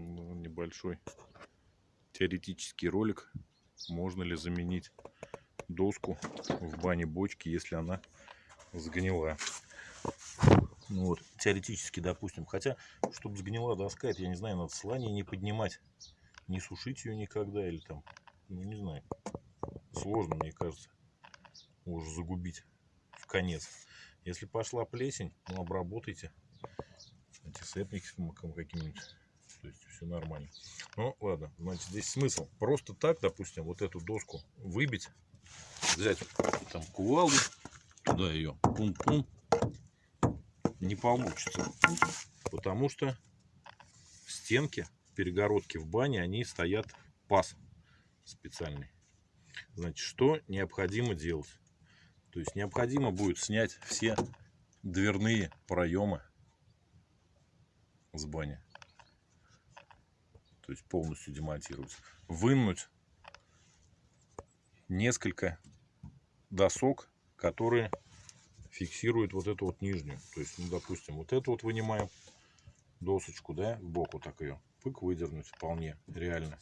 ну, небольшой теоретический ролик, можно ли заменить доску в бане бочки, если она сгнила. Ну вот, теоретически, допустим. Хотя, чтобы сгнила доска, это, я не знаю, надо слание не поднимать, не сушить ее никогда, или там, ну не знаю. Сложно, мне кажется, уже загубить в конец. Если пошла плесень, ну обработайте антисептиком каким-нибудь. То есть все нормально. Ну ладно, значит здесь смысл. Просто так, допустим, вот эту доску выбить, взять там кувалду, туда ее пум-пум, не получится. Потому что стенки, перегородки в бане, они стоят паз специальный. Значит, что необходимо делать? То есть необходимо будет снять все дверные проемы с бани. То есть полностью демонтировать. Вынуть несколько досок, которые фиксируют вот эту вот нижнюю. То есть, ну, допустим, вот эту вот вынимаем досочку, да, в бок так ее, пык выдернуть вполне реально.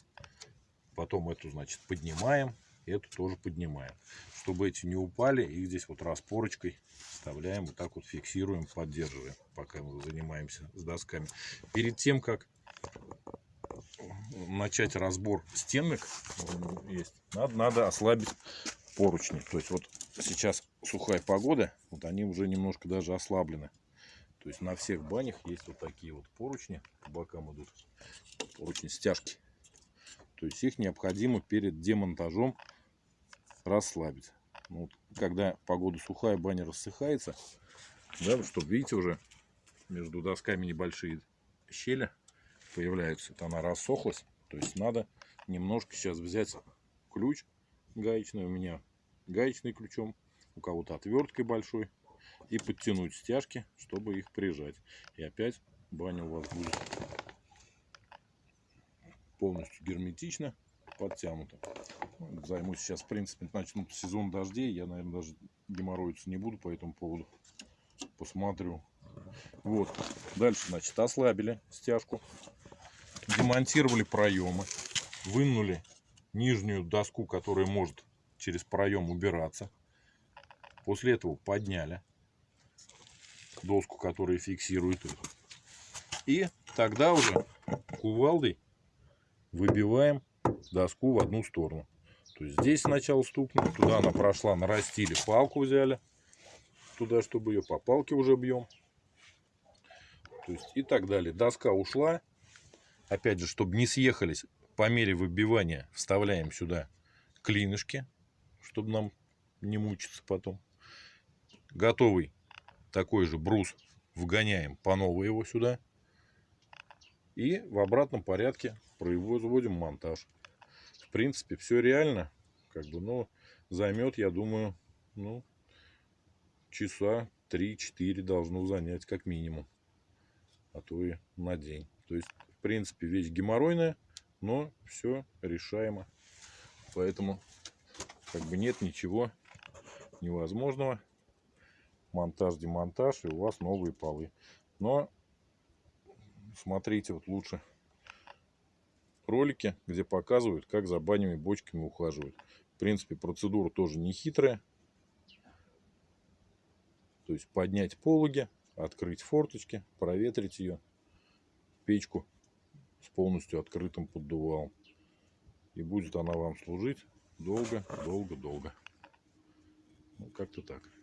Потом эту, значит, поднимаем, эту тоже поднимаем. Чтобы эти не упали, их здесь вот распорочкой вставляем, вот так вот фиксируем, поддерживаем, пока мы занимаемся с досками. Перед тем, как начать разбор стенок, есть, надо, надо ослабить поручни. То есть вот сейчас сухая погода, вот они уже немножко даже ослаблены. То есть на всех банях есть вот такие вот поручни, по бокам идут поручни стяжки. То есть их необходимо перед демонтажом расслабить. Ну, вот, когда погода сухая, баня рассыхается, да, чтобы, видите, уже между досками небольшие щели появляются. Это она рассохлась. То есть надо немножко сейчас взять ключ гаечный. У меня гаечный ключом, у кого-то отверткой большой. И подтянуть стяжки, чтобы их прижать. И опять баня у вас будет полностью герметично подтянута. Займусь сейчас, в принципе, начнут сезон дождей. Я, наверное, даже геморроиться не буду по этому поводу. Посмотрю. Вот. Дальше, значит, ослабили стяжку. Демонтировали проемы. Вынули нижнюю доску, которая может через проем убираться. После этого подняли доску, которая фиксирует их. И тогда уже кувалдой выбиваем доску в одну сторону. То есть здесь сначала стукнули, туда она прошла, нарастили, палку взяли. Туда, чтобы ее по палке уже бьем. То есть и так далее. Доска ушла. Опять же, чтобы не съехались, по мере выбивания вставляем сюда клинышки, чтобы нам не мучиться потом. Готовый такой же брус вгоняем по новой его сюда. И в обратном порядке производим монтаж. В принципе, все реально. Как бы, но займет, я думаю, ну, часа 3-4 должно занять как минимум. А то и на день. То есть, в принципе, вещь геморройная, но все решаемо. Поэтому, как бы нет ничего невозможного. Монтаж, демонтаж, и у вас новые полы. Но смотрите вот лучше ролики, где показывают, как за банями бочками ухаживают. В принципе, процедура тоже не хитрая. То есть поднять пологи, открыть форточки, проветрить ее, печку с полностью открытым поддувалом. И будет она вам служить долго, долго, долго. Ну, как-то так.